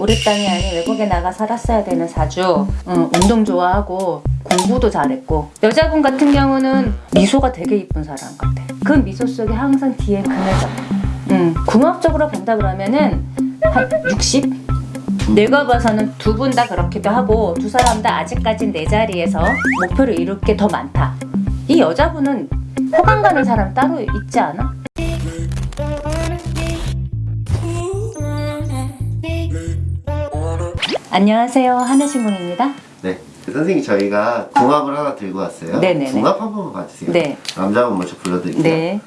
우리 땅이 아닌 외국에 나가 살았어야 되는 사주. 응, 운동 좋아하고 공부도 잘했고. 여자분 같은 경우는 미소가 되게 이쁜 사람 같아. 그 미소 속에 항상 뒤에 그늘져 응, 궁합적으로 본다 그러면은 한 60? 내가 봐서는 두 분 다 그렇기도 하고 두 사람 다 아직까진 내 자리에서 목표를 이룰 게 더 많다. 이 여자분은 호감 가는 사람 따로 있지 않아? 안녕하세요 하늘신공입니다 네. 그 선생님 저희가 궁합을 하나 들고 왔어요. 네네네. 궁합 한 번만 봐주세요. 네. 남자분 먼저 불러드릴게요. 네.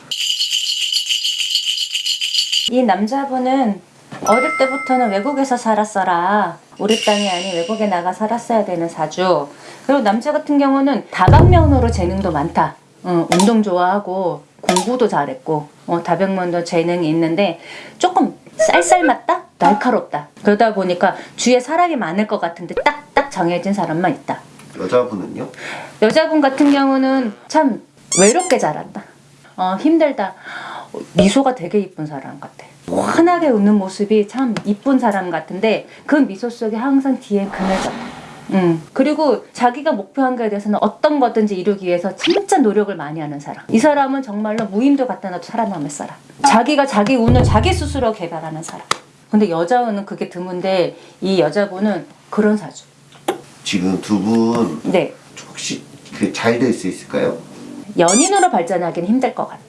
이 남자분은 어릴 때부터는 외국에서 살았어라. 우리 땅이 아닌 외국에 나가 살았어야 되는 사주. 그리고 남자 같은 경우는 다방면으로 재능도 많다. 어, 운동 좋아하고 공부도 잘했고 어, 다방면도 재능이 있는데 조금 쌀쌀 맞다? 날카롭다. 그러다 보니까 주위에 사람이 많을 것 같은데 딱딱 정해진 사람만 있다. 여자분은요? 여자분 같은 경우는 참 외롭게 자란다. 어, 힘들다. 어, 미소가 되게 이쁜 사람 같아. 환하게 웃는 모습이 참 이쁜 사람 같은데 그 미소 속에 항상 뒤에 그늘져. 음. 그리고 자기가 목표한 거에 대해서는 어떤 거든지 이루기 위해서 진짜 노력을 많이 하는 사람. 이 사람은 정말로 무인도 갖다 놔도 살아남을 사람. 자기가 자기 운을 자기 스스로 개발하는 사람. 근데 여자분은 그게 드문데 이 여자분은 그런 사주. 지금 두분 네. 혹시 그잘될 수 있을까요? 연인으로 발전하기는 힘들 것 같아.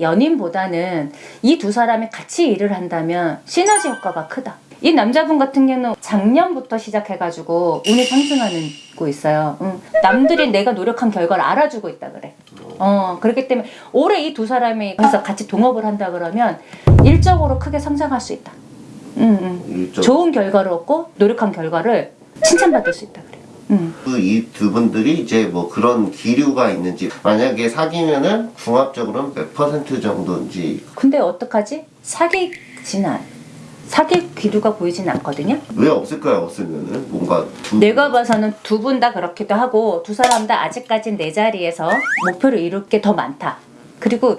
연인보다는 이 두 사람이 같이 일을 한다면 시너지 효과가 크다. 이 남자분 같은 경우는 작년부터 시작해가지고 운이 상승하고 있어요. 응. 남들이 내가 노력한 결과를 알아주고 있다 그래. 어 그렇기 때문에 올해 이 두 사람이 그래서 같이 동업을 한다 그러면 일적으로 크게 성장할 수 있다. 응, 응. 일적 좋은 결과를 얻고 노력한 결과를 칭찬받을 수 있다 그래. 응. 이두 분들이 이제 뭐 그런 기류가 있는지 만약에 사귀면은 궁합적으로는 몇 퍼센트 정도인지 근데 어떡하지? 사귀진 않. 사귈 기류가 보이진 않거든요. 왜 없을까요? 없으면은 뭔가 두 내가 봐서는 두 분 다 그렇기도 하고 두 사람 다 아직까진 내 자리에서 목표를 이룰 게 더 많다. 그리고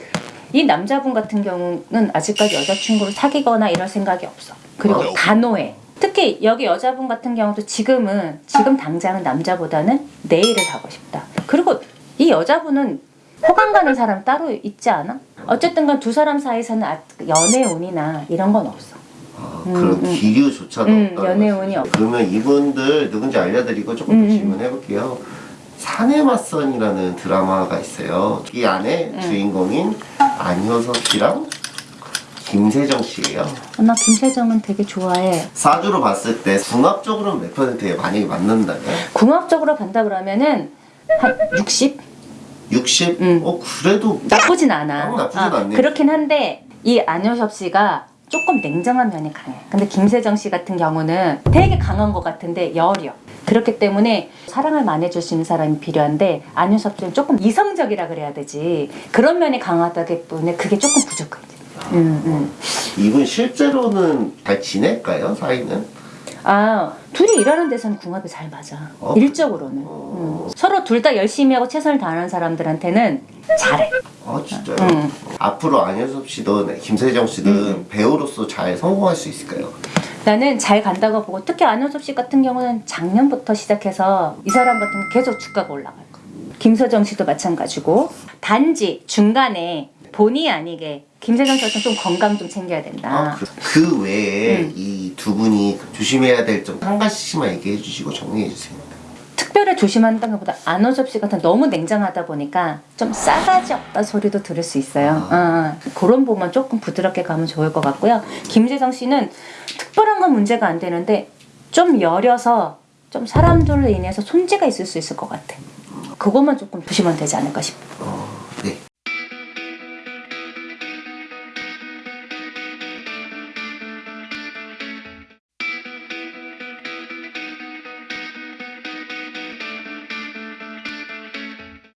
이 남자분 같은 경우는 아직까지 여자친구를 사귀거나 이럴 생각이 없어. 그리고 단호해. 특히 여기 여자분 같은 경우도 지금은 지금 당장은 남자보다는 내일을 하고 싶다. 그리고 이 여자분은 호감 가는 사람 따로 있지 않아? 어쨌든 간 두 사람 사이에서는 아- 연애 운이나 이런 건 없어. 아, 그런 기류조차도 음, 없다는 연애운이 말씀이시죠. 그러면 이분들 누군지 알려드리고 조금 음, 더 질문해 볼게요. 사내 맞선이라는 드라마가 있어요. 이 안에 음. 주인공인 안효섭 씨랑 김세정 씨예요. 어, 나 김세정은 되게 좋아해. 사주로 봤을 때 궁합적으로는 몇 퍼센트에 만약에 맞는다면 궁합적으로 본다 그러면은 한 60? 60? 음. 어 그래도 나쁘진 않아. 어, 나쁘진 않네. 그렇긴 한데 이 안효섭 씨가 조금 냉정한 면이 강해. 근데 김세정 씨 같은 경우는 되게 강한 것 같은데 여려. 그렇기 때문에 사랑을 많이 해줄 수 있는 사람이 필요한데 안효섭 씨는 조금 이성적이라 그래야 되지. 그런 면이 강하다기 때문에 그게 조금 부족해. 음, 음. 이분 실제로는 잘 지낼까요 사이는? 아 둘이 일하는 데서는 궁합이 잘 맞아. 어? 일적으로는. 음. 서로 둘 다 열심히 하고 최선을 다하는 사람들한테는 잘해. 아 진짜요? 음. 앞으로 안효섭 씨도 네, 김세정 씨도 음. 배우로서 잘 성공할 수 있을까요? 나는 잘 간다고 보고 특히 안효섭 씨 같은 경우는 작년부터 시작해서 이 사람 같은 경우 계속 주가가 올라갈 거야. 김서정 씨도 마찬가지고 단지 중간에 본의 아니게 김세정 씨 같은 좀 건강 좀 챙겨야 된다. 아, 그, 그 외에 음. 이두 분이 조심해야 될 점 한 가지씩만 얘기해 주시고 정리해 주세요. 특별히 조심한다는 것보다 안효섭 씨 같은 너무 냉정하다 보니까 좀 싸가지 없다 소리도 들을 수 있어요. 어, 그런 부분 조금 부드럽게 가면 좋을 것 같고요. 김세정 씨는 특별한 건 문제가 안 되는데 좀 여려서 좀 사람들로 인해서 손재가 있을 수 있을 것 같아. 그것만 조금 조심하면 되지 않을까 싶어. 어,